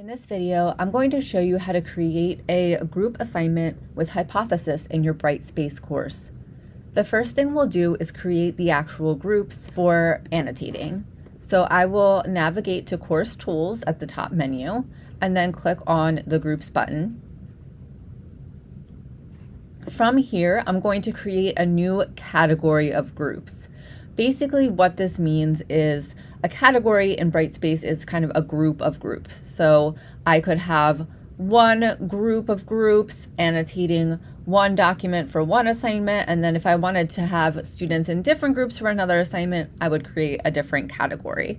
In this video, I'm going to show you how to create a group assignment with Hypothesis in your Brightspace course. The first thing we'll do is create the actual groups for annotating. So I will navigate to Course Tools at the top menu and then click on the Groups button. From here, I'm going to create a new category of groups. Basically what this means is a category in Brightspace is kind of a group of groups. So I could have one group of groups annotating one document for one assignment. And then if I wanted to have students in different groups for another assignment, I would create a different category.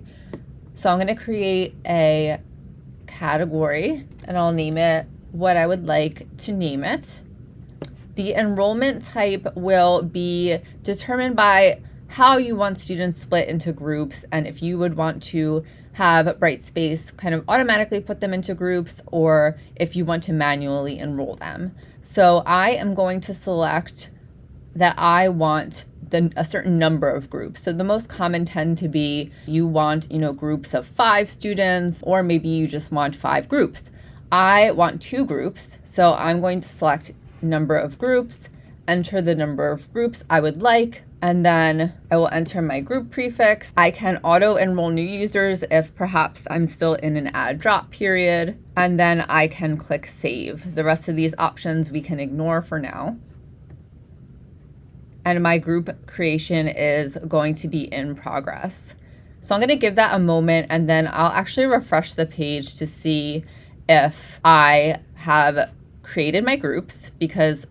So I'm going to create a category and I'll name it what I would like to name it. The enrollment type will be determined by how you want students split into groups and if you would want to have Brightspace kind of automatically put them into groups or if you want to manually enroll them. So I am going to select that I want the, a certain number of groups. So the most common tend to be you want, you know, groups of five students, or maybe you just want five groups. I want two groups. So I'm going to select number of groups, enter the number of groups I would like, and then I will enter my group prefix. I can auto enroll new users if perhaps I'm still in an add drop period, and then I can click save. The rest of these options we can ignore for now. And my group creation is going to be in progress. So I'm going to give that a moment and then I'll actually refresh the page to see if I have created my groups because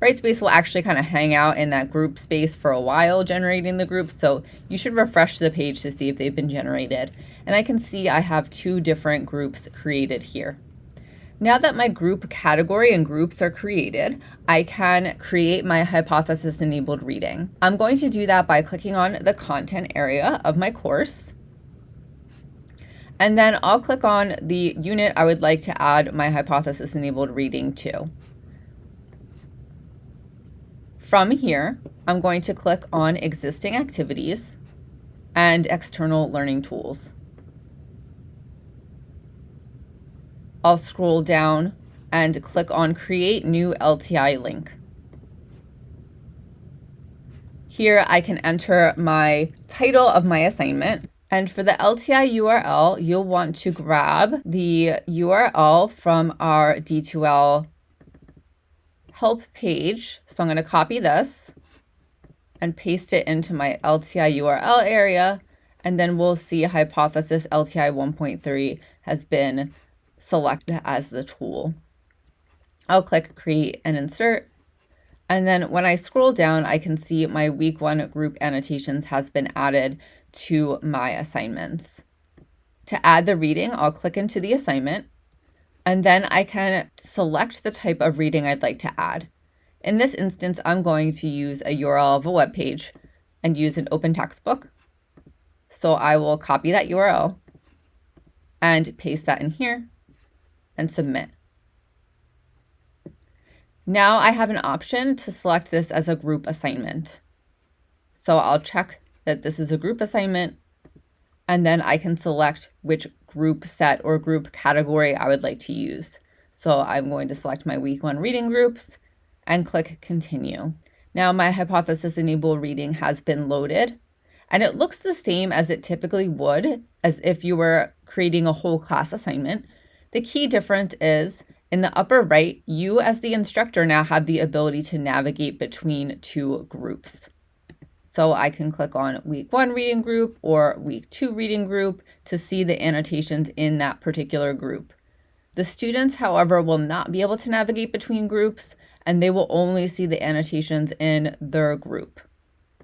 Brightspace will actually kind of hang out in that group space for a while generating the groups. So you should refresh the page to see if they've been generated. And I can see I have two different groups created here. Now that my group category and groups are created, I can create my hypothesis enabled reading. I'm going to do that by clicking on the content area of my course. And then I'll click on the unit I would like to add my hypothesis enabled reading to. From here, I'm going to click on existing activities and external learning tools. I'll scroll down and click on create new LTI link. Here I can enter my title of my assignment. And for the LTI URL, you'll want to grab the URL from our D2L help page. So I'm going to copy this and paste it into my LTI URL area. And then we'll see hypothesis LTI 1.3 has been selected as the tool. I'll click create and insert. And then when I scroll down, I can see my week one group annotations has been added to my assignments. To add the reading, I'll click into the assignment and then I can select the type of reading I'd like to add. In this instance, I'm going to use a URL of a web page and use an open textbook. So I will copy that URL and paste that in here and submit. Now I have an option to select this as a group assignment. So I'll check that this is a group assignment and then I can select which group set or group category I would like to use. So I'm going to select my week one reading groups and click continue. Now my hypothesis enable reading has been loaded and it looks the same as it typically would as if you were creating a whole class assignment. The key difference is in the upper right, you as the instructor now have the ability to navigate between two groups. So I can click on week one reading group or week two reading group to see the annotations in that particular group. The students, however, will not be able to navigate between groups and they will only see the annotations in their group.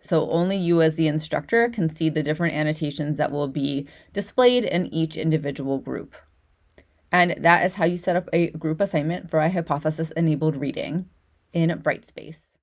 So only you as the instructor can see the different annotations that will be displayed in each individual group. And that is how you set up a group assignment for a hypothesis enabled reading in Brightspace.